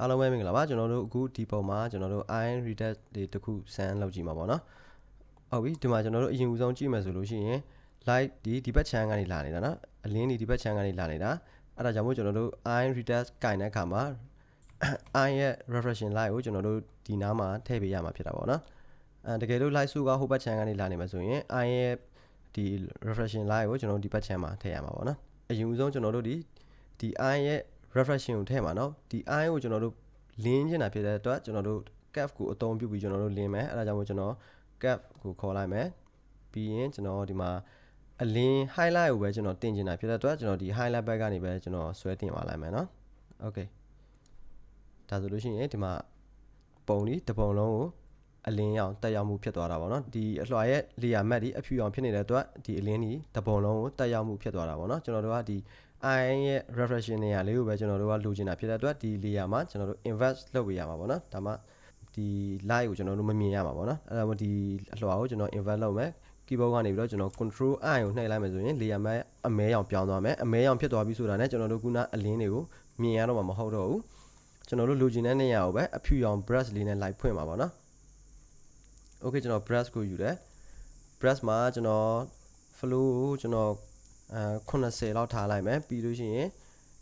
အားလုံးပဲမင်္ဂလာပါကျွန်တော်တို့အခုဒီပုံမှာကျွန်တော်တို့ iron reader တွေတခုစမ်းလုပ်ကြည့်မှာပေါ့နော်ဟုတ်ပြီဒီမှာကျွန်တော်တို့အရင်ဦးဆုံးကြည့်မယ်ဆိုလို့ရှိရင် light ဒီဒီဘက် channel ကနေလာနေတာနော်အလင်းဒီဒီဘက် channel ကနေလာနေတာအဲ့ဒါကြောင့်မို့ကျွန်တော်တို့ iron reader ကင်တဲ့အခါမှာ iron ရဲ့ reflection light ကိုကျွန်တော်တို့ဒီနားမှာထည့်ပေးရမှာဖြစ်တာပေါ့နော်အဲတကယ်လို့ light စုကဟိုဘက် channel ကနေလာနေမှာဆိုရင် iron ရဲ့ဒီ reflection light ကိုကျွန်တော်တို့ဒီဘက် channel မှာထည့်ရမှာပေါ့နော်အရင်ဦးဆုံးကျွန်တော်တို့ဒီဒီ iron ရဲ့ reflection ကိုထည့်မှာเนาะဒီ i ကိုကျွန်တော်တို့လင်းချင်တာဖြစ်တဲ့အတွက်ကျွန်တော်တို့ cap ကိုအသုံးပြုပြီးကျွန်တော်တို့လင်းမယ်အဲဒါကြောင့်မို့ကျွန်တော် cap ကိုခေါ်လိုက်မယ်ပြီးရင်ကျွန်တော်ဒီမှာအလင်း highlight ကိုပဲကျွန်တော်တင်ချင်တာဖြစ်တဲ့အတွက်ကျွန်တော်ဒီ highlight ဘက်ကနေပဲကျွန်တော်ဆွဲတင်သွားလိုက်မယ်เนาะ okay ဒါဆိုလို့ရှိရင်ဒီမှာပုံဒီတစ်ပုံလုံးကိုအလင်းရောင်တက်ရောက်မှုဖြစ်သွားတာပေါ့နော်ဒီအလွှာရဲ့ layer matte ဒီအဖြူရောင်ဖြစ်နေတဲ့အတွက်ဒီအလင်းဒီတစ်ပုံလုံးကိုတက်ရောက်မှုဖြစ်သွားတာပေါ့နော်ကျွန်တော်တို့ကဒီ i ရဲ့ reflection နေရာလေးကိုပဲကျွန်တော်တို့ကလိုချင်တာဖြစ်တဲ့အတွက်ဒီ layer မှာကျွန်တော်တို့ invert လုပ်ပေးရမှာပေါ့နော်ဒါမှဒီ light ကိုကျွန်တော်တို့မမြင်ရမှာပေါ့နော်အဲ့ဒါမှဒီအလွှာကိုကျွန်တော် invert လုပ်မယ် keyboard ကနေပြီးတော့ကျွန်တော် control i ကိုနှိပ်လိုက်မယ်ဆိုရင် layer မှာအမဲရောင်ပြောင်းသွားမယ်အမဲရောင်ဖြစ်သွားပြီဆိုတာနဲ့ကျွန်တော်တို့ခုနအလင်းတွေကိုမြင်ရတော့မှာမဟုတ်တော့ဘူးကျွန်တော်တို့လိုချင်တဲ့နေရာကိုပဲအဖြူရောင် brush လေးနဲ့ light ဖွင့်ပါပါနော် okay ကျွန်တော် brush ကိုယူတယ် brush မှာကျွန်တော် flow ကိုကျွန်တော် အဲ80လောက်ထားလိုက်မယ်ပြီးလို့ရှိရင်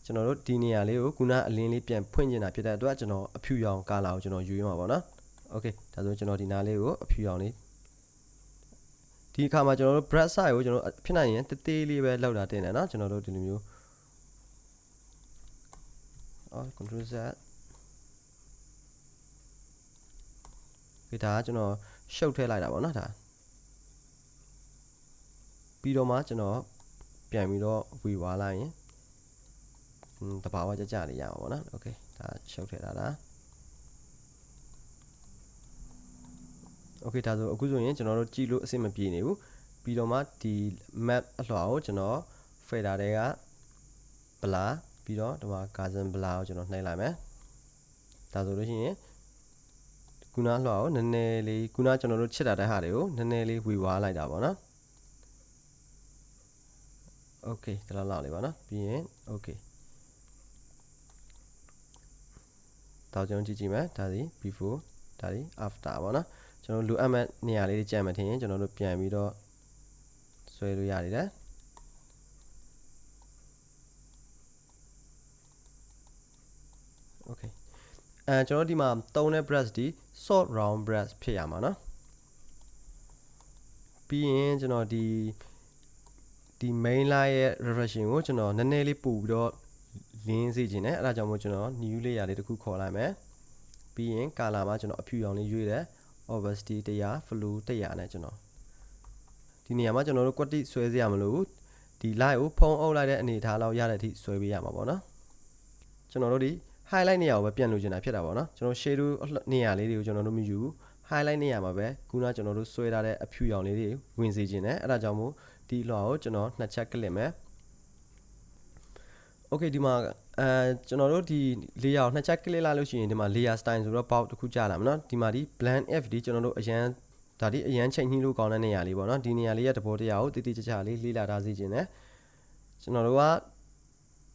ကျွန်တော်တို့ဒီနေရာလေးကိုခုနအလင်းလေးပြန်ဖွင့်နေတာဖြစ်တဲ့အတွက်ကျွန်တော်အဖြူရောင်ကာလာကိုကျွန်တော်ယူရမှာပေါ့နော်โอเคဒါဆိုကျွန်တော်ဒီနားလေးကိုအဖြူရောင်လေးဒီအခါမှာကျွန်တော်တို့ brush size ကိုကျွန်တော်ဖြစ်နိုင်ရင်တသေးလေးပဲလောက်တာတင်တယ်နော်ကျွန်တော်တို့ဒီလိုမျိုးအော် control z ဒီဒါကကျွန်တော်ရှုပ်ထည့်လိုက်တာပေါ့နော်ဒါပြီးတော့မှကျွန်တော် ပြန်ပြီးတော့ဝေဝါလိုက်ရင်တဘာဝကြကြလေးရအောင်ပေါ့နော်โอเคဒါရှုပ်ထည့်တာဒါโอเคဒါဆိုအခုဆိုရင်ကျွန်တော်တို့ကြည့်လို့အဆင်မပြေနေဘူးပြီးတော့မှဒီ map အလွှာကိုကျွန်တော် fader တွေက blur ပြီးတော့ဒီမှာ gaussian blur ကိုကျွန်တော်နှိပ်လိုက်မယ်ဒါဆိုလို့ရှိရင်ခုနလွှာကိုနည်းနည်းလေးခုနကျွန်တော်တို့ချစ်တာတဲ့ဟာတွေကိုနည်းနည်းလေးဝေဝါးလိုက်တာပေါ့နော် โอเคဒါလောက်လောက်လေးပါနော်ပြီးရင်โอเคတော့ကျွန်တော်ကြည့်ကြည့်မယ်ဒါဒီ before ဒါဒီ after ပေါ့နော်ကျွန်တော်လိုအပ်မဲ့နေရာလေးတွေကြံ့မှထင်ရင်ကျွန်တော်တို့ပြန်ပြီးတော့ဆွဲလို့ရတယ်တဲ့โอเคအဲကျွန်တော်ဒီမှာသုံးတဲ့ brush ဒီ soft round brush ဖြစ်ရမှာเนาะပြီးရင်ကျွန်တော်ဒီ ဒီ main line ရဲ့ reflection ကိုကျွန်တော်နည်းနည်းလေးပို့ပြီးတော့လင်းစေခြင်းနဲ့အဲဒါကြောင့်မို့ကျွန်တော် new layer လေးတစ်ခုခေါ်လိုက်မယ်ပြီးရင် color မှာကျွန်တော်အဖြူရောင်လေးရွေးတယ် opacity 100 flow 100နဲ့ကျွန်တော်ဒီနေရာမှာကျွန်တော်တို့ quality ဆွဲစရာမလိုဘူးဒီ light ကိုဖုံးအုပ်လိုက်တဲ့အနေအထားလောက်ရတဲ့အထိဆွဲပေးရမှာပေါ့နော်ကျွန်တော်တို့ဒီ highlight နေရာကိုပဲပြန်လို့ချင်တာဖြစ်တာပေါ့နော်ကျွန်တော် shadow နေရာလေးတွေကိုကျွန်တော်တို့မယူဘူး highlight နေရာမှာပဲခုနကျွန်တော်တို့ဆွဲထားတဲ့အဖြူရောင်လေးတွေဝင်စေခြင်းနဲ့အဲ့ဒါကြောင့်မို့ ဒီလွှာကိုကျွန်တော်နှစ်ချက်ကလစ်မယ် Okay ဒီမှာအဲကျွန်တော်တို့ဒီ layer ကိုနှစ်ချက်ကလစ်လိုက်လို့ရှိရင်ဒီမှာ layer style ဆိုတော့ box တစ်ခုကြာလာမှာเนาะဒီမှာဒီ blend f ဒီကျွန်တော်တို့အရန်ဒါဒီအရန်ချိန်ညှိလို့ကောင်းတဲ့နေရာလေးပေါ့เนาะဒီနေရာလေးရဲ့တဘောတရားကိုတည်တည်ကြကြလေးလေးလာထားစေခြင်းနဲ့ကျွန်တော်တို့က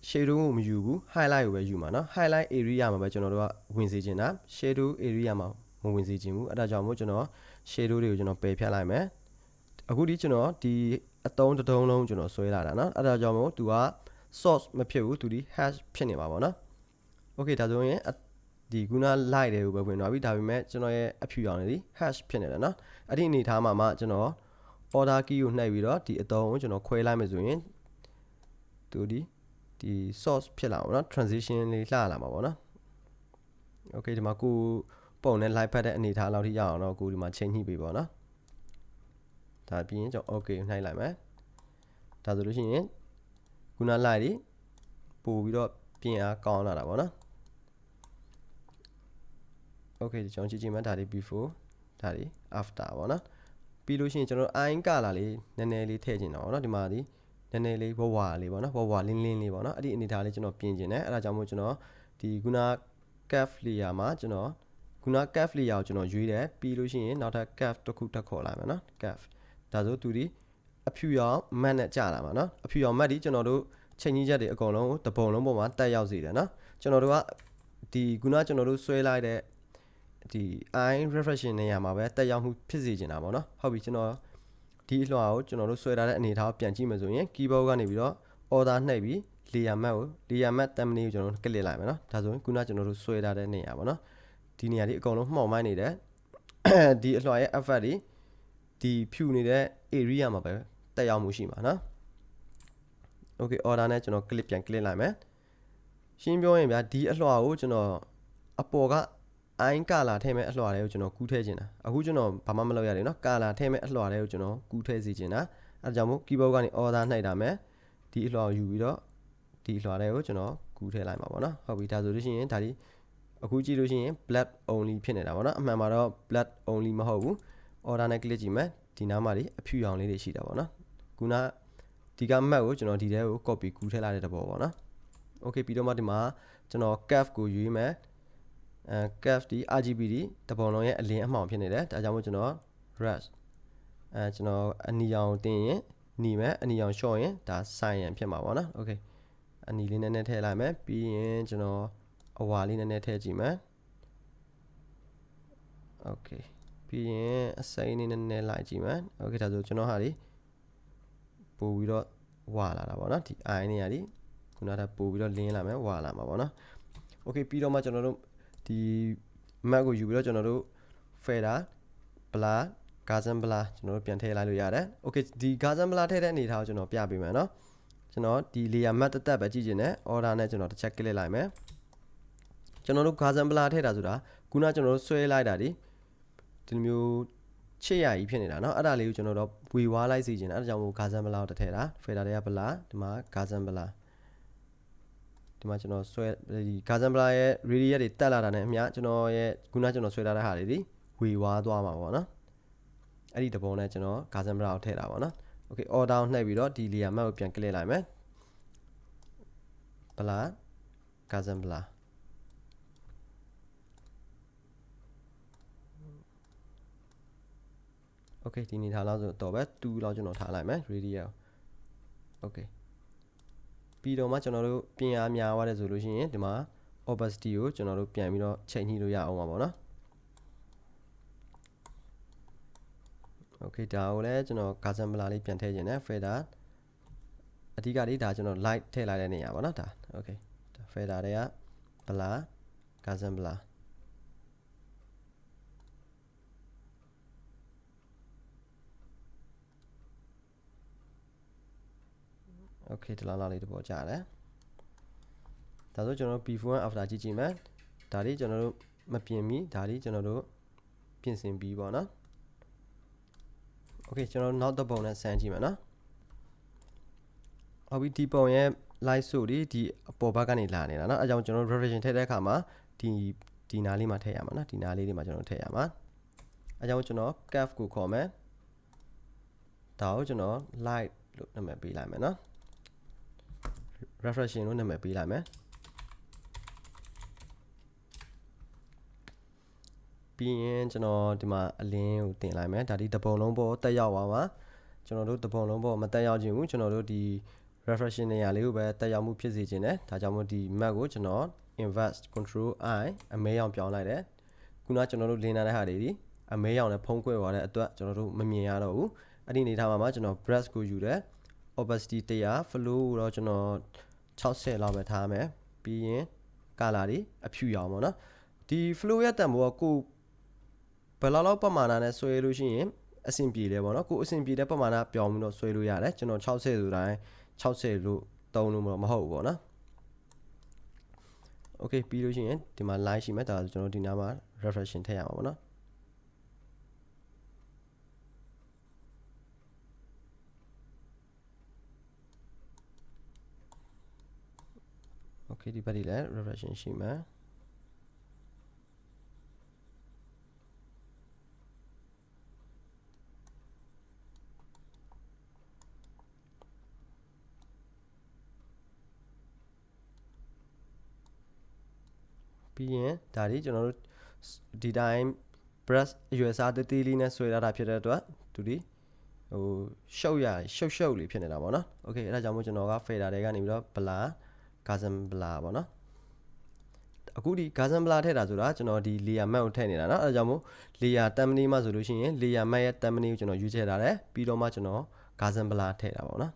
shadow ကိုမယူဘူး highlight ကိုပဲယူမှာเนาะ highlight area မှာပဲကျွန်တော်တို့ကဝင်စေချင်တာ shadow area မှာမဝင်စေချင်ဘူးအဲ့ဒါကြောင့်မို့ကျွန်တော် shadow တွေကိုကျွန်တော်ပယ်ဖြတ်လိုက်မယ်အခုဒီကျွန်တော်ဒီ အတုံးတတုံးလုံးကျွန်တော်ဆွဲလာတာเนาะအဲ့ဒါကြောင့်မို့သူက source မဖြစ်ဘူးသူဒီ hash ဖြစ်နေမှာပေါ့เนาะ okay ဒါဆိုရင်ဒီခုန light တွေကိုပဲဝင်သွားပြီဒါပေမဲ့ကျွန်တော်ရဲ့အဖြူရောင်လေးဒီ hash ဖြစ်နေတယ်เนาะအဲ့ဒီအနေထားမှာမှကျွန်တော် order key ကိုနှိပ်ပြီးတော့ဒီအတုံးကိုကျွန်တော်ခွဲလိုက်မယ်ဆိုရင်သူဒီဒီ source ဖြစ်လာပါတော့ transition လေးလှလာမှာပေါ့နော် okay ဒီမှာကိုပုံနဲ့ live ဖတ်တဲ့အနေအထားလောက်ထိရအောင်တော့ကိုဒီမှာချိန်ညှိပေးပါနော် ဒါပြီးရင်ကျွန်တော် okay နှိုက်လိုက်မယ်ဒါဆိုလို့ရှိရင်ခုန live ဒီပို့ပြီးတော့ပြင်အားကောင်းလာတာပေါ့နော် okay ကျွန်တော်ကြည့်ကြည့်မှဒါဒီ before ဒါဒီ after ပေါ့နော်ပြီးလို့ရှိရင်ကျွန်တော် eye color လေးနည်းနည်းလေးထည့်ချင်တာပေါ့နော်ဒီမှာဒီနည်းနည်းလေးဝဝလေးပေါ့နော်ဝဝလင်းလင်းလေးပေါ့နော်အဲ့ဒီအနေထားလေးကျွန်တော်ပြင်ကျင်တယ်အဲ့ဒါကြောင့်မို့ကျွန်တော်ဒီခုန calf layer မှာကျွန်တော်ခုန calf layer ကိုကျွန်တော်ရွေးတယ်ပြီးလို့ရှိရင်နောက်ထပ် calf တစ်ခုတက်ခေါ်လာမယ်နော် calf ဒါဆိုသူဒီအဖြူရောင် mat နဲ့ကြာလာမှာနော်အဖြူရောင် mat ဒီကျွန်တော်တို့ချိန်ကြီးချက်တွေအကုန်လုံးတပုံလုံးပေါ်မှာတက်ရောက်စေတယ်နော်ကျွန်တော်တို့ကဒီခုနကျွန်တော်တို့ဆွဲလိုက်တဲ့ဒီ eye reflection နေရာမှာပဲတက်ရောက်မှုဖြစ်စေချင်တာပေါ့နော်ဟုတ်ပြီကျွန်တော်ဒီအလွှာကိုကျွန်တော်တို့ဆွဲထားတဲ့အနေအထားကိုပြန်ကြည့်မယ်ဆိုရင် keyboard ကနေပြီးတော့ order နှိပ်ပြီး layer map ကို layer map thumbnail ကိုကျွန်တော်တို့ click လိုက်မယ်နော်ဒါဆိုရင်ခုနကျွန်တော်တို့ဆွဲထားတဲ့နေရာပေါ့နော်ဒီနေရာဒီအကုန်လုံးမှောင်မိုင်းနေတယ်ဒီအလွှာရဲ့ effect တွေ ဒီဖြူနေတဲ့ area မှာပဲတက်ရောက်မှုရှိမှာနော် okay order နဲ့ကျွန်တော် click ပြန် click လိုက်မယ်ရှင်းပြောရင်ဗျာဒီအလွှာကိုကျွန်တော်အပေါ်ကအိုင်းကာလာထည့်မဲ့အလွှာတွေကိုကျွန်တော်ကူးထည့်ခြင်းတာအခုကျွန်တော်ဘာမှမလုပ်ရတယ်เนาะကာလာထည့်မဲ့အလွှာတွေကိုကျွန်တော်ကူးထည့်စီခြင်းတာအဲဒါကြောင့်မို့ keyboard ကနေ order နှိုက်တာမယ်ဒီအလွှာကိုယူပြီးတော့ဒီအလွှာတွေကိုကျွန်တော်ကူးထည့်လိုက်မှာပေါ့နော်ဟုတ်ပြီဒါဆိုလို့ရှိရင်ဒါဒီအခုကြည့်လို့ရှိရင် black only ဖြစ်နေတာပေါ့နော်အမှန်မှာတော့ black only မဟုတ်ဘူး order နဲ့ click ကြည့်မယ်ဒီနားမှာဒီအဖြူရောင်လေးတွေရှိတာပေါ့နော်ခုနဒီက map ကိုကျွန်တော်ဒီထဲကို copy ကူးထည့်လိုက်တဲ့တဘောပေါ့နော် okay ပြီးတော့မှဒီမှာကျွန်တော် cap ကိုယူရမယ်အဲ cap ဒီ RGB ဒီတပုံလုံးရဲ့အလင်းအမှောင်ဖြစ်နေတယ်ဒါကြောင့်မို့ကျွန်တော် rush အဲကျွန်တော်အနီရောင်တင်ရင်หนีမယ်အနီရောင်လျှော့ရင်ဒါ cyan ဖြစ်မှာပေါ့နော် okay အနီလေးနည်းနည်းထည့်လိုက်မယ်ပြီးရင်ကျွန်တော်အဝါလေးနည်းနည်းထည့်ကြည့်မယ် okay ပြီးရင်အစိမ်းလေးနည်းနည်းလိုက်ကြည့်မယ် okay ဒါဆိုကျွန်တော်ဟာဒီပို့ပြီးတော့ဝါလာတာပေါ့နော်ဒီ eye နေရာဒီခုနကပို့ပြီးတော့လင်းလာမယ်ဝါလာမှာပေါ့နော် okay ပြီးတော့မှကျွန်တော်တို့ဒီ map ကိုယူပြီးတော့ကျွန်တော်တို့ fader blur gazan blur ကျွန်တော်တို့ပြန်ထည့်လိုက်လို့ရတယ် okay ဒီ gazan blur ထည့်တဲ့အနေထားကိုကျွန်တော်ပြပေးမယ်နော်ကျွန်တော်ဒီ layer map တက်တက်ပဲကြည့်ချင်တယ် order နဲ့ကျွန်တော်တစ်ချက် click လိုက်မယ်ကျွန်တော်တို့ gazan blur ထည့်တာဆိုတာခုနကျွန်တော်တို့ဆွဲလိုက်တာဒီ ဒီလိုမျိုးချစ်ရကြီးဖြစ်နေတာเนาะအဲ့ဒါလေးကိုကျွန်တော်တို့ဝေဝါးလိုက်စီခြင်းအဲ့ဒါကြောင့်မို့ gazan blur ကိုတထည့်တာ fader တွေက blur ဒီမှာ gazan blur ဒီမှာကျွန်တော်ဆွဲဒီ Gazan Blur ရဲ့ radius တွေတက်လာတာနဲ့အမျှကျွန်တော်ရဲ့ခုနကျွန်တော်ဆွဲထားတဲ့ဟာတွေဒီဝေဝါးသွားမှာပေါ့နော်အဲ့ဒီတပုံနဲ့ကျွန်တော် Gazan Blur ကိုထည့်တာပေါ့နော် Okay order နှိပ်ပြီးတော့ဒီ layer map ကိုပြန် click လိုက်မယ် Blur Gazan Blur Okay ဒီနေထားလောက်ဆိုတော့ပဲ2လောက်ကျွန်တော်ထားလိုက်မယ် radius Okay ပြီးတော့မှကျွန်တော်တို့ပြင်အားများသွားတယ်ဆိုလို့ရှိရင်ဒီမှာ opacity ကိုကျွန်တော်တို့ပြန်ပြီးတော့ချိန်ညှိလို့ရအောင်ပါပေါ့နော် Okay ဒါကိုလည်းကျွန်တော် Gaussian blur လေးပြန်ထည့်ခြင်းနဲ့ fader အဓိကလေးဒါကျွန်တော် light ထည့်လိုက်တဲ့နေရာပေါ့နော်ဒါ Okay ဒါ fader တွေက blur Gaussian okay ဒလာလာလေးတပေါ်ကြားတယ်ဒါဆိုကျွန်တော်တို့ before and after ကြည့်ကြည့်မယ်ဒါလေးကျွန်တော်တို့မပြင်မီဒါလေးကျွန်တော်တို့ပြင်ဆင်ပြီးပေါ့နော် okay ကျွန်တော်တို့နောက်တစ်ပုံနဲ့ဆန်းကြည့်မယ်နော်ဟုတ်ပြီဒီပုံရဲ့ live show ဒီဒီအပေါ်ဘက်ကနေလာနေတာနော်အဲကြောင့်ကျွန်တော် revision ထည့်တဲ့အခါမှာဒီဒီနားလေးမှာထည့်ရမှာနော်ဒီနားလေးတွေမှာကျွန်တော်ထည့်ရမှာအဲကြောင့်ကျွန်တော် calf ကိုခေါ်မယ်ဒါကိုကျွန်တော် light လို့နာမည်ပေးလိုက်မယ်နော် reflection လို့နာမည်ပေးလိုက်မယ်ပြီးရင်ကျွန်တော်ဒီမှာအလင်းကိုတင်လိုက်မယ်ဒါဒီတပုံလုံးပေါ်တက်ရောက်သွားမှာကျွန်တော်တို့တပုံလုံးပေါ်မတက်ရောက်ခြင်းဘူးကျွန်တော်တို့ဒီ reflection နေရာလေးကိုပဲတက်ရောက်မှုဖြစ်စေခြင်းတယ်ဒါကြောင့်မို့ဒီ map ကိုကျွန်တော် invest control i အမဲရောင်ပြောင်းလိုက်တယ်ခုနကျွန်တော်တို့လင်းထားတဲ့ဟာတွေဒီအမဲရောင်နဲ့ဖုံးကွယ်သွားတဲ့အတွက်ကျွန်တော်တို့မမြင်ရတော့ဘူးအဲ့ဒီအနေထားမှာမှကျွန်တော် brush ကိုယူတယ် opacity 100 flow ကိုတော့ကျွန်တော်60လောက်ပဲထားမယ်ပြီးရင် color တွေအဖြူရောင်ပေါ့နော်ဒီ flow ရဲ့တန်ဖိုးကကိုဘယ်လောက်လောက်ပမာဏနဲ့ဆွဲလို့ရှိရင်အဆင်ပြေတယ်ပေါ့နော်ကိုအဆင်ပြေတဲ့ပမာဏပြောင်းပြီးတော့ဆွဲလို့ရတယ်ကျွန်တော်60ဆိုတိုင်း60လို့တုံးလို့မဟုတ်ဘူးပေါ့နော် Okay ပြီးလို့ရှိရင်ဒီမှာ line ရှိမယ်ဒါဆိုကျွန်တော်ဒီနားမှာ reflection ထည့်ရမှာပေါ့နော် Okay ဒီဘက်ဒီလည်း reflection ရှိမှာပြီးရင်ဒါဒီကျွန်တော်တို့ဒီတိုင်း brush အရွယ်စားတေးသေးလေးနဲ့ဆွဲထားတာဖြစ်တဲ့အတွက်သူဒီဟိုရှုပ်ရရှုပ်ရှုပ်လေးဖြစ်နေတာပေါ့နော်။ Okay အဲ့ဒါကြောင့်မို့ကျွန်တော်က fader တွေကနေပြီးတော့ blur Gaussian blur ပေါ့နော် အခုဒီ Gaussian blur ထည့်တာဆိုတာကျွန်တော်ဒီ layer map ကိုထည့်နေတာเนาะအဲဒါကြောင့်မို့ layer thumbnail မှာဆိုလို့ရှိရင် layer map ရဲ့ thumbnail ကိုကျွန်တော်ရွေးချယ်ထားတယ်ပြီးတော့မှကျွန်တော် Gaussian blur ထည့်တာပေါ့နော်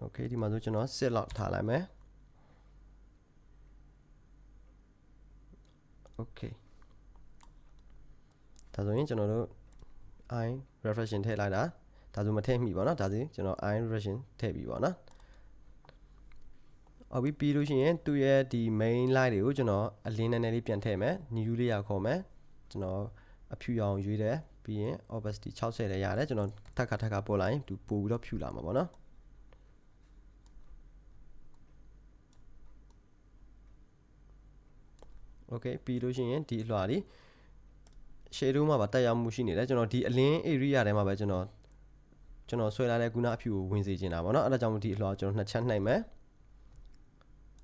โอเคဒီမှာဆိုကျွန်တော်စစ်လောက်ထားလိုက်မယ် โอเคဒါဆိုရင်ကျွန်တော်တို့ i reflection ထည့်လိုက်တာဒါဆိုမထည့်မိပါเนาะဒါဆိုကျွန်တော် i reflection ထည့်ပြီပေါ့နော်အော်ပြီးပြီးလို့ရှိရင်သူ့ရဲ့ဒီ main line တွေကိုကျွန်တော်အလင်းနည်းနည်းလေးပြန်ထည့်မယ် new layer ခေါ်မယ်ကျွန်တော်အဖြူရောင်ရွေးတယ်ပြီးရင် opacity 60လည်းရတယ်ကျွန်တော်ထပ်ခါထပ်ခါပို့လိုက်ရင်သူပို့ပြီးတော့ဖြူလာမှာပေါ့နော်โอเ okay ပြီးလို့ရှိရင်ဒီအလွှာလေး shadow မှာပါတက်ရောက်မှုရှိနေတယ်ကျွန်တော်ဒီအလင်း area ထဲမှာပဲကျွန်တော်ကျွန်တော်ဆွဲလာတဲ့ခုနအဖြူကိုဝင်စေချင်တာပေါ့နော်အဲ့ဒါကြောင့်မို့ဒီအလွှာကျွန်တော်နှစ်ချက်နှိုက်မယ်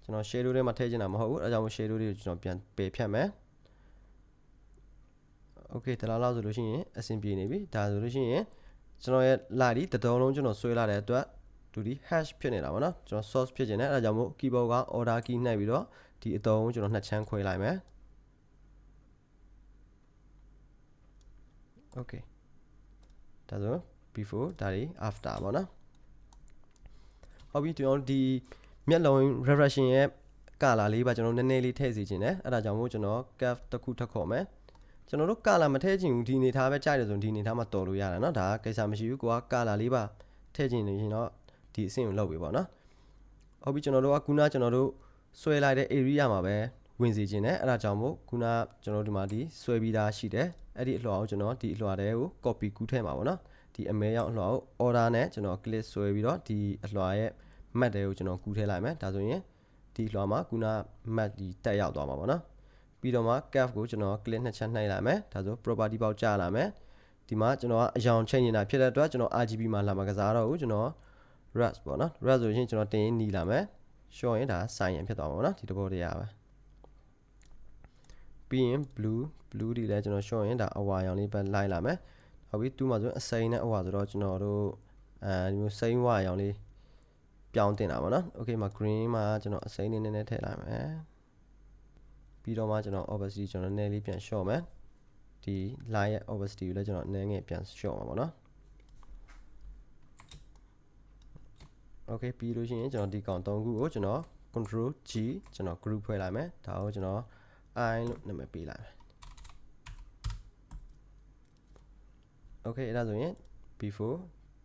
ကျွန်တော် shadow ထဲမှာထည့်ချင်တာမဟုတ်ဘူးအဲ့ဒါကြောင့် shadow တွေကိုကျွန်တော်ပြန်ပယ်ဖြတ်မယ် okay တလားလောက်ဆိုလို့ရှိရင်အဆင်ပြေနေပြီဒါဆိုလို့ရှိရင်ကျွန်တော်ရဲ့လာဒီတတော်လုံးကျွန်တော်ဆွဲလာတဲ့အတွက်ဒူဒီ hash ဖြစ်နေတာပေါ့နော်ကျွန်တော် source ဖြစ်နေတယ်အဲ့ဒါကြောင့်မို့ keyboard က order key နှိုက်ပြီးတော့ ဒီအတုံးကျွန်တော်နှစ်ချမ်းခွဲလိုက်မယ် okay ဒါဆို before ဒါတွေ after ပေါ့နော်ဟုတ်ပြီကျွန်တော်ဒီမျက်လုံး reflection ရဲ့ color လေးပါကျွန်တော်နည်းနည်းလေးထည့်စီခြင်းတယ်အဲ့ဒါကြောင့်မို့ကျွန်တော် cap တစ်ခုထပ်ခေါ်မယ်ကျွန်တော်တို့ color မထည့်ချင်ဘူးဒီအနေထားပဲကြိုက်တယ်ဆိုရင်ဒီအနေထားမှာတော်လို့ရတယ်เนาะဒါကိစ္စမရှိဘူးကိုက color လေးပါထည့်ချင်နေရင်တော့ဒီအဆင့်ကိုလုပ်ပြီပေါ့နော်ဟုတ်ပြီကျွန်တော်တို့ကခုနကျွန်တော်တို့ ဆွဲလိုက်တဲ့ area မှာပဲဝင်စီခြင်းနဲ့အဲ့ဒါကြောင့်မို့ခုနကျွန်တော်ဒီမှာဒီဆွဲပြီးသားရှိတယ်အဲ့ဒီအလွှာကိုကျွန်တော်ဒီအလွှာတွေကို copy ကူးထည့်မှာပေါ့နော်ဒီအမဲရောက်အလွှာကို order နဲ့ကျွန်တော် click ဆွဲပြီးတော့ဒီအလွှာရဲ့ map တွေကိုကျွန်တော်ကူးထည့်လိုက်မယ်ဒါဆိုရင်ဒီအလွှာမှာခုန map ဒီတက်ရောက်သွားမှာပေါ့နော်ပြီးတော့မှ cap ကိုကျွန်တော် click နှစ်ချက်နှိပ်လိုက်မယ်ဒါဆို property ပေါက်ကြာလာမယ်ဒီမှာကျွန်တော်ကအယောင်ချိန်နေတာဖြစ်တဲ့အတွက်ကျွန်တော် RGB မှာလာမှာကစားတော့ဘူးကျွန်တော် rust ပေါ့နော် rust ဆိုရင်ကျွန်တော်တင်ရင်နီးလာမယ် ရှော့ရင်ဒါ sign ရင်ဖြစ်သွားမှာပေါ့နော်ဒီတဘောတရားပဲပြီးရင် blue blue ဒီလည်းကျွန်တော်ရှော့ရင်ဒါအဝါရောင်လေးပဲလိုက်လာမယ်ဟုတ်ပြီသူ့မှာဆိုအစိမ်းနဲ့အဝါဆိုတော့ကျွန်တော်တို့အဲဒီမျိုးစိမ်းဝါရောင်လေးပြောင်းတင်တာပေါ့နော် okay မှာ green မှာကျွန်တော်အစိမ်းလေးနည်းနည်းထည့်လိုက်မယ်ပြီးတော့မှကျွန်တော် opacity ကျွန်တော်နည်းနည်းလေးပြန် short မယ်ဒီ line ရဲ့ opacity ကိုလည်းကျွန်တော်နည်းငယ်ပြန် short မှာပေါ့နော် okay ပြီးလို့ရှိရင်ကျွန်တော်ဒီကောင်၃ခုကိုကျွန်တော် control G ကျွန်တော် group ဖွဲ့လိုက်မယ်ဒါကိုကျွန်တော် i လို့နာမည်ပေးလိုက်မယ် okay အဲ့ဒါဆိုရင် before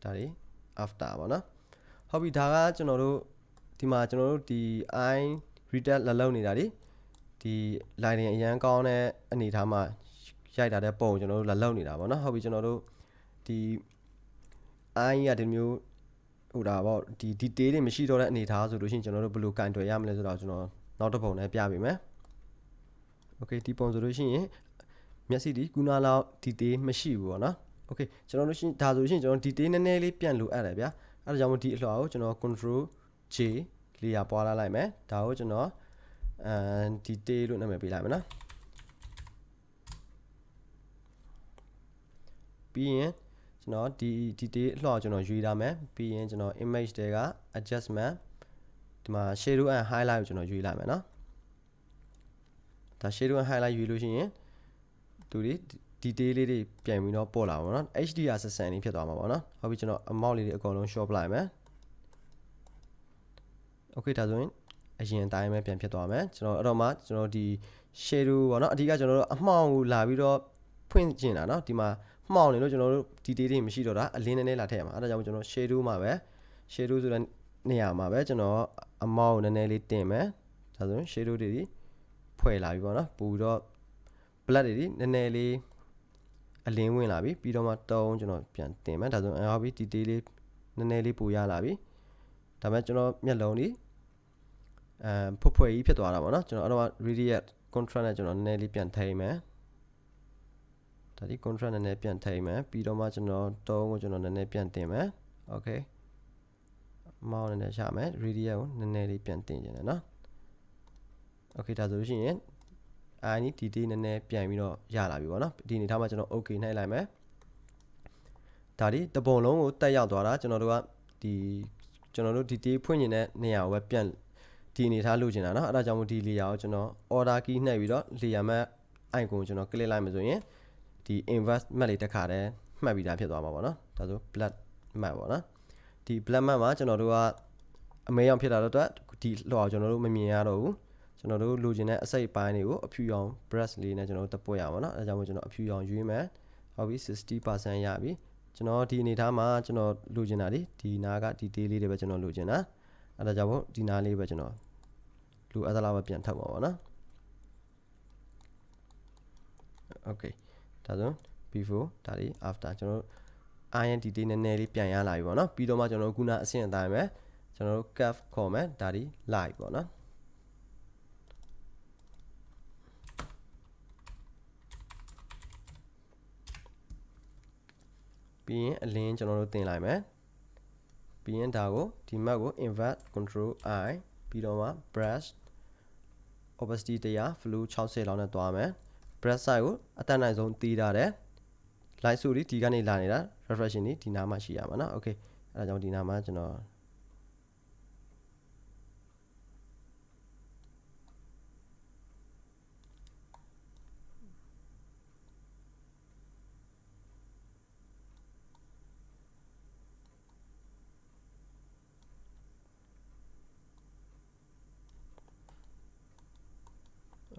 ဒါတွေ after ပေါ့နော်ဟုတ်ပြီဒါကကျွန်တော်တို့ဒီမှာကျွန်တော်တို့ဒီ i read လက်လုံးနေတာဒီဒီ line အရန်ကောင်းတဲ့အနေထားမှာရိုက်တာတဲ့ပုံကျွန်တော်တို့လက်လုံးနေတာပေါ့နော်ဟုတ်ပြီကျွန်တော်တို့ဒီ i ရဒီမျိုး ဟိုဒါပေါ့ဒီ detail တွေမရှိတော့တဲ့အနေထားဆိုလို့ရှိရင်ကျွန်တော်တို့ဘယ်လိုကင်တွယ်ရမလဲဆိုတော့ကျွန်တော်နောက်တစ်ပုံနဲ့ပြပေးမယ်။ Okay ဒီပုံဆိုလို့ရှိရင်မျက်စိဒီကုနာလောက် detail မရှိဘူးပေါ့နော်။ Okay ကျွန်တော်တို့ရှိဒါဆိုလို့ရှိရင်ကျွန်တော် detail နည်းနည်းလေးပြန်လိုအပ်တယ်ဗျာ။အဲဒါကြောင့်မို့ဒီအလွှာကိုကျွန်တော် control J layer ပွားလာလိုက်မယ်။ဒါကိုကျွန်တော်အဲ detail လို့နာမည်ပေးလိုက်မယ်နော်။ပြီးရင် ကျွန်တော်ဒီ detail အလှော်ကျွန်တော်ရွေးထားမယ်ပြီးရင်ကျွန်တော် image တွေက adjustment ဒီမှာ shadow and highlight ကိုကျွန်တော်ရွေးလိုက်မယ်နော်ဒါ shadow and highlight ရွေးလို့ရှိရင်သူတွေ detail လေးတွေပြန်ပြီးတော့ပေါ်လာပါတော့ HDR ဆက်ဆန်လေးဖြစ်သွားမှာပေါ့နော်ဟုတ်ပြီကျွန်တော် amount လေးတွေအကုန်လုံး short လိုက်မယ် okay ဒါဆိုရင်အရင်အတိုင်းပဲပြန်ဖြစ်သွားမယ်ကျွန်တော်အဲ့တော့မှကျွန်တော်ဒီ shadow ပေါ့နော်အဓိကကျွန်တော်တို့အမှောင်ကိုလာပြီးတော့ဖွင့်ကျင်တာเนาะဒီမှာ မှောင်နေလို့ကျွန်တော်တို့ detail တွေမရှိတော့တာအလင်းနည်းနည်းလာထည့်ရမှာအဲဒါကြောင့်ကျွန်တော် shadow မှာပဲ shadow ဆိုတဲ့နေရာမှာပဲကျွန်တော်အမောက်နည်းနည်းလေးတင်မယ်ဒါဆိုရင် shadow တွေဖွဲ့လာပြီပေါ့နော်ပို့ပြီးတော့ black တွေနည်းနည်းလေးအလင်းဝင်လာပြီပြီးတော့မှတုံးကျွန်တော်ပြန်တင်မယ်ဒါဆိုရင်ဟုတ်ပြီ detail လေးနည်းနည်းလေးပိုရလာပြီဒါပေမဲ့ကျွန်တော်မျက်လုံးလေးအဲဖွဖွကြီးဖြစ်သွားတာပေါ့နော်ကျွန်တော်အဲ့တော့ radius contrast နဲ့ကျွန်တော်နည်းနည်းလေးပြန်ထိမယ် ဒါဒီ contract နည်းနည်းပြန်ထိမယ်ပြီးတော့မှကျွန်တော်တုံးကိုကျွန်တော်နည်းနည်းပြန်တင်မယ် okay မောင်းနည်းနည်းရှာမယ် radius ကိုနည်းနည်းလေးပြန်တင်ခြင်းတယ်နော် okay ဒါဆိုလို့ရှိရင် i နီဒီတေးနည်းနည်းပြန်ပြီးတော့ရလာပြီပေါ့နော်ဒီအနေထားမှာကျွန်တော် okay နှိုက်လိုက်မယ်ဒါဒီတပုံလုံးကိုတက်ရောက်သွားတာကျွန်တော်တို့ကဒီကျွန်တော်တို့ဒီတေးဖွင့်နေတဲ့နေရာကိုပဲပြန်ဒီအနေထားလုပ်ချင်တာเนาะအဲ့ဒါကြောင့်မို့ဒီ layer ကိုကျွန်တော် order key နှိပ်ပြီးတော့ layer map icon ကိုကျွန်တော် click လိုက်မှဆိုရင် ဒီ invert map လေးတစ်ခါတည်းမှတ်ပြီးသားဖြစ်သွားမှာပေါ့နော်ဒါဆို black map ပေါ့နော်ဒီ black map မှာကျွန်တော်တို့ကအမဲရောင်ဖြစ်တာတော့ဒီလွှာကိုကျွန်တော်တို့မမြင်ရတော့ဘူးကျွန်တော်တို့လိုချင်တဲ့အစိတ်ပိုင်းတွေကိုအဖြူရောင် brush လေးနဲ့ကျွန်တော်တို့တပွက်ရပါတော့အဲဒါကြောင့်မို့ကျွန်တော်အဖြူရောင်ရွေးမယ်ဟုတ်ပြီ60%ရပြီကျွန်တော်ဒီအနေထားမှာကျွန်တော်လိုချင်တာဒီဒီနားကဒီ day လေးတွေပဲကျွန်တော်လိုချင်တာအဲဒါကြောင့်မို့ဒီနားလေးပဲကျွန်တော်လိုအပ်သလားပဲပြန်ထုတ်ပါပါနော် okay ဒါဆို before ဒါလေး after ကျွန်တော်တို့ INTT နည်းနည်းလေးပြန်ရလာပြီပေါ့နော်ပြီးတော့မှကျွန်တော်တို့ခုနအဆင့်အတိုင်းပဲကျွန်တော်တို့ curve ခေါ်မယ်ဒါဒီ live ပေါ့နော်ပြီးရင်အလင်းကျွန်တော်တို့တင်လိုက်မယ်ပြီးရင်ဒါကိုဒီ map ကို invert control i ပြီးတော့မှ brush opacity 100 flow 60လောက်နဲ့တွားမယ် brush size ကိုအတက်နိုင်ဆုံးတီးထားတယ် light ဆိုဒီဒီကနေလာနေတာ reflection ဒီဒီနားမှာရှိရမှာเนาะ okay အဲဒါကြောင့်ဒီနားမှာကျွန်တော်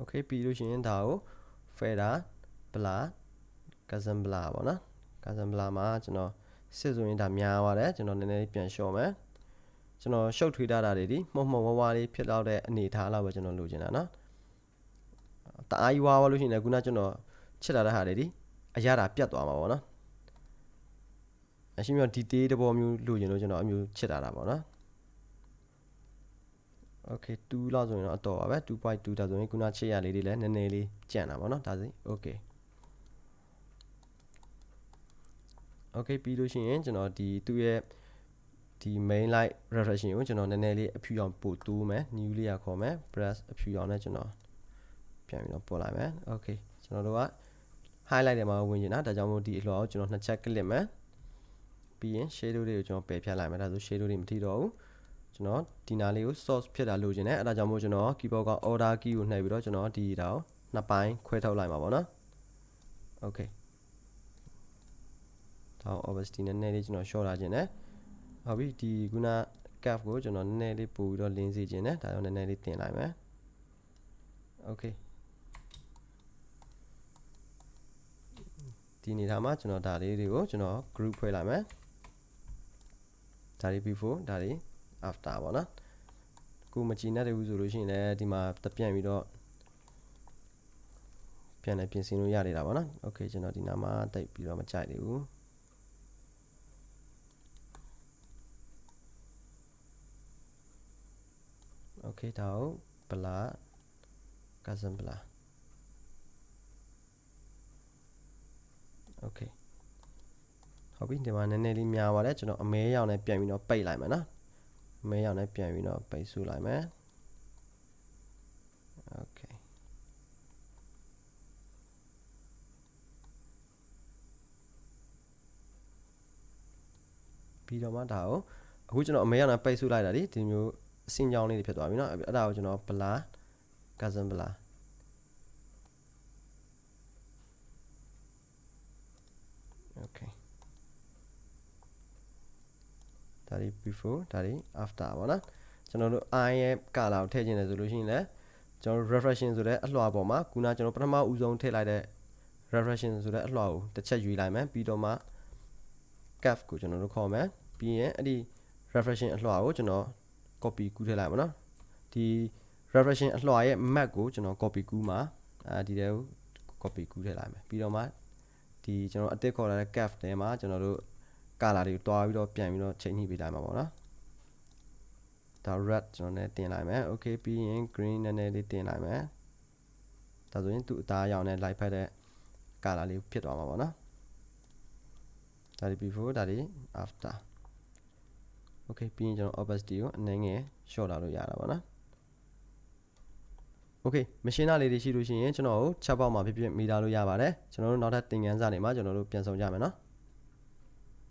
okay ပြီးလို့ရှိရင်ဒါကို fader blur cousin blur ပေါ့နော် cousin blur မှာကျွန်တော်စစ်ဆိုရင်ဒါများပါတယ်ကျွန်တော်နည်းနည်းပြန်လျှော့မယ်ကျွန်တော်ရှုပ်ထွေးထားတာတွေဒီမှုံမှုံဝါးဝါးလေးဖြစ်တော့တဲ့အနေထားလောက်ပဲကျွန်တော်လိုချင်တာနော်တအားကြီးဝါးဝါးလို့ရှိရင်လည်းခုနကျွန်တော်ချစ်လာတဲ့ဟာတွေဒီအရသာပြတ်သွားမှာပေါ့နော်အရှိမြောဒီတေးတဘောမျိုးလိုချင်လို့ကျွန်တော်အမျိုးချစ်လာတာပေါ့နော် okay 2လောက်ဆိုရင်တော့အတော်ပါပဲ2.2ဒါဆိုရင်ခုနချစ်ရလေးတွေလည်းနည်းနည်းလေးကြံ့တာပေါ့နော်ဒါစီ okay okay ပြီးလို့ရှိရင်ကျွန်တော်ဒီသူ့ရဲ့ဒီ main light reflection ကိုကျွန်တော်နည်းနည်းလေးအဖြူအောင်ပို့တိုးမယ် new layer ခေါ်မယ် brush အဖြူအောင်နဲ့ကျွန်တော်ပြန်ပြီးတော့ပို့လိုက်မယ် okay ကျွန်တော်တို့က highlight တွေမှာဝင်နေတာဒါကြောင့်မို့ဒီအလှော်ကိုကျွန်တော်နှစ်ချက် click မယ်ပြီးရင် shadow တွေကိုကျွန်တော်ပယ်ဖြတ်လိုက်မယ်ဒါဆို shadow တွေမထိတော့ဘူး ကျွန်တော်ဒီနာလေးကို source ဖြစ်တာလိုချင်တယ်အဲဒါကြောင့်မို့ကျွန်တော် keyboard က order key ကိုနှိပ်ပြီးတော့ကျွန်တော်ဒီဒါကိုနှစ်ပိုင်းခွဲထုတ်လိုက်မှာပေါ့နော် okay ဒါ opacity နည်းနည်းလေးကျွန်တော် short လာခြင်းနဲ့ဟုတ်ပြီဒီခုန curve ကိုကျွန်တော်နည်းနည်းလေးပို့ပြီးတော့လင်းစေခြင်းနဲ့ဒါကြောင့်နည်းနည်းလေးတင်လိုက်မယ် okay ဒီနေထားမှာကျွန်တော်ဒါလေးတွေကိုကျွန်တော် group ဖွဲ့လိုက်မယ်ဒါလေး before ဒါလေး after ပေါ့နော်ကိုမကြည့်နဲ့တူဆိုလို့ရှိရင်လည်းဒီမှာတပြန့်ပြီးတော့ပြန်လည်းပြင်ဆင်လို့ရနေတာပေါ့နော် okay ကျွန်တော်ဒီနားမှာတိတ်ပြီးတော့မကြိုက်သေးဘူး okay ဒါကို blur cousin blur okay ဟုတ်ပြီဒီမှာနည်းနည်းလေးများပါတယ်ကျွန်တော်အမဲရောင်နဲ့ပြန်ပြီးတော့ပိတ်လိုက်မယ်နော်အ မဲရောင်နဲ့ပြန်ပြီးတော့ပိတ်ဆုလိုက်မယ် okay ပြီးတော့မှဒါကိုအခုကျွန်တော်အမဲရောင်နဲ့ပိတ်ဆုလိုက်တာဒီဒီမျိုးအစင်ကြောင်းလေးတွေဖြစ်သွားပြီเนาะအဲ့ဒါကိုကျွန်တော် blur cousin blur okay ဒါဒီ before ဒါဒီ after ပေါ့နော်ကျွန်တော်တို့ i ရဲ့ color ကိုထည့်ခြင်းတယ်ဆိုလို့ရှိရင်လည်းကျွန်တော် reflection ဆိုတဲ့အလွှာပေါ်မှာခုနကျွန်တော်ပထမဦးဆုံးထည့်လိုက်တဲ့ reflection ဆိုတဲ့အလွှာကိုတစ်ချက်ယူလိုက်မယ်ပြီးတော့မှ curve ကိုကျွန်တော်တို့ခေါ်မယ်ပြီးရင်အဲ့ဒီ reflection အလွှာကိုကျွန်တော် copy ကူးထည့်လိုက်ပါနော်ဒီ reflection အလွှာရဲ့ map ကိုကျွန်တော် copy ကူးမှာအဲဒီတဲကို copy ကူးထည့်လိုက်မယ်ပြီးတော့မှဒီကျွန်တော်အတစ်ခေါ်လာတဲ့ cap ထဲမှာကျွန်တော်တို့ color တွေကိုတွားပြီးတော့ပြန်ပြီးတော့ချိန်ညှိပေးလိုက်မှာပေါ့နော်ဒါ red ကျွန်တော်လည်းတင်လိုက်မယ် okay ပြီးရင် green နည်းနည်းလေးတင်လိုက်မယ်ဒါဆိုရင်သူ့အသားရောင်နဲ့ light ဖက်တဲ့ color လေးဖြစ်သွားမှာပေါ့နော်ဒါဒီ before ဒါဒီ after okay ပြီးရင်ကျွန်တော် opacity ကိုအနည်းငယ် short လာလို့ရတာပေါ့နော် okay မရှင်းတာလေးတွေရှိလို့ရှိရင်ကျွန်တော်ကို chat box မှာဖြစ်ဖြစ်မိသားလို့ရပါတယ်ကျွန်တော်တို့နောက်ထပ်သင်ခန်းစာတွေမှာကျွန်တော်တို့ပြန်ဆောင်ကြမယ်နော်